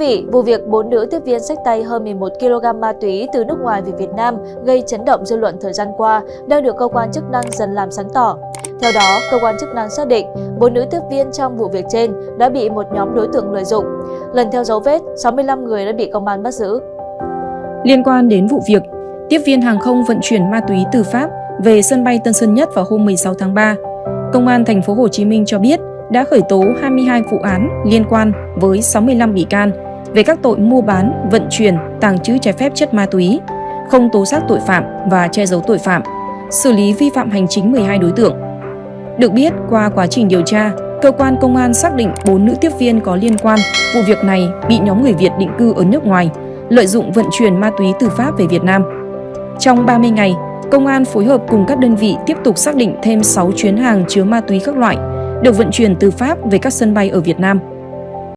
vị, vụ việc bốn nữ tiếp viên sách tay hơn 11 kg ma túy từ nước ngoài về Việt Nam gây chấn động dư luận thời gian qua đang được cơ quan chức năng dần làm sáng tỏ. Theo đó, cơ quan chức năng xác định bốn nữ tiếp viên trong vụ việc trên đã bị một nhóm đối tượng lợi dụng. Lần theo dấu vết, 65 người đã bị công an bắt giữ. Liên quan đến vụ việc, tiếp viên hàng không vận chuyển ma túy từ Pháp về sân bay Tân Sơn Nhất vào hôm 16 tháng 3, Công an thành phố Hồ Chí Minh cho biết đã khởi tố 22 vụ án liên quan với 65 bị can về các tội mua bán, vận chuyển, tàng trữ trái phép chất ma túy, không tố giác tội phạm và che giấu tội phạm, xử lý vi phạm hành chính 12 đối tượng. Được biết, qua quá trình điều tra, cơ quan công an xác định 4 nữ tiếp viên có liên quan vụ việc này bị nhóm người Việt định cư ở nước ngoài lợi dụng vận chuyển ma túy từ Pháp về Việt Nam. Trong 30 ngày, công an phối hợp cùng các đơn vị tiếp tục xác định thêm 6 chuyến hàng chứa ma túy các loại được vận chuyển từ Pháp về các sân bay ở Việt Nam.